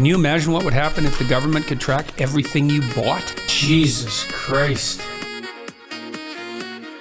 Can you imagine what would happen if the government could track everything you bought? Jesus Christ.